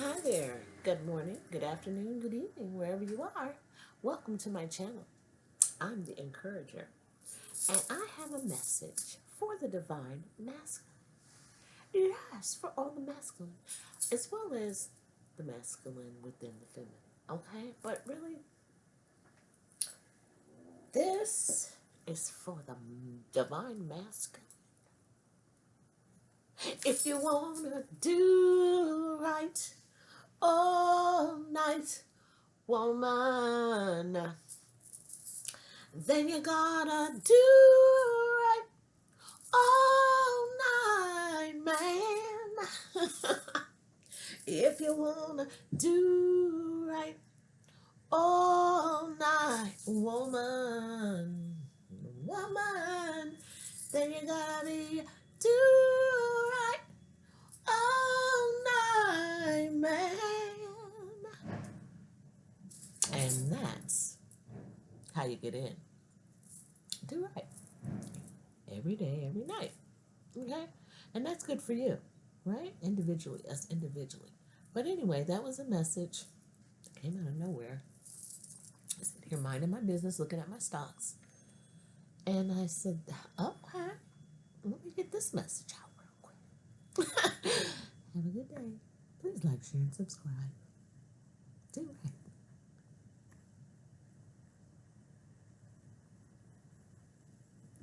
Hi there. Good morning, good afternoon, good evening, wherever you are. Welcome to my channel. I'm the encourager, and I have a message for the divine masculine. Yes, for all the masculine, as well as the masculine within the feminine. Okay, but really, this is for the divine masculine. If you wanna do right all night, woman, then you gotta do right all night, man. if you wanna do right all night, woman, woman, then you gotta do how you get in. Do right. Every day, every night. Okay? And that's good for you, right? Individually, us individually. But anyway, that was a message that came out of nowhere. I was here minding my business, looking at my stocks. And I said, okay, let me get this message out real quick. Have a good day. Please like, share, and subscribe. Do right.